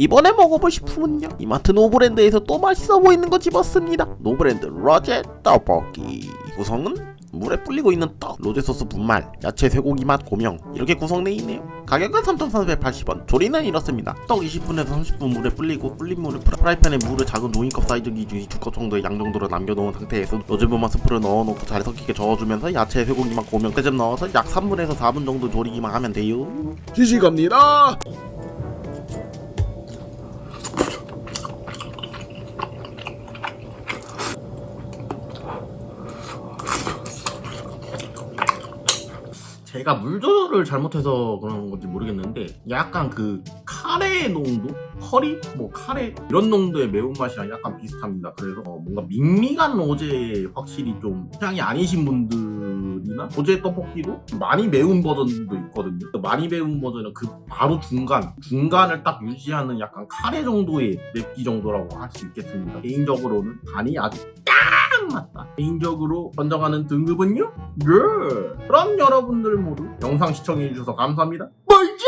이번에 먹어볼 식품은요 이마트 노브랜드에서 또 맛있어 보이는 거 집었습니다. 노브랜드 로제 떡볶이. 구성은 물에 불리고 있는 떡, 로제 소스 분말, 야채 쇠고기 맛 고명 이렇게 구성되어 있네요. 가격은 3,480원 조리는 이렇습니다. 떡 20분에서 30분 물에 불리고 불린 물을 프라- 프라이팬에 물을 작은 종이컵 사이즈 기준 2컵 정도의 양 정도로 남겨놓은 상태에서 로제분말 스프를 넣어놓고 잘 섞이게 저어주면서 야채 쇠고기 맛 고명 떼좀 넣어서 약 3분에서 4분 정도 조리기만 하면 돼요. 시식합니다. 제가 물 조절을 잘못해서 그런 건지 모르겠는데 약간 그 카레 농도? 커리? 뭐 카레? 이런 농도의 매운맛이랑 약간 비슷합니다 그래서 어, 뭔가 밍밍한 로제 확실히 좀 취향이 아니신 분들이나 로제 떡볶이도 많이 매운 버전도 있거든요 그 많이 매운 버전은 그 바로 중간 중간을 딱 유지하는 약간 카레 정도의 맵기 정도라고 할 수 있겠습니다 개인적으로는 간이 아주 딱 맞다 개인적으로 선정하는 등급은요? 예. 그럼 여러분들 모두 영상 시청해주셔서 감사합니다. 멀지